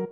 you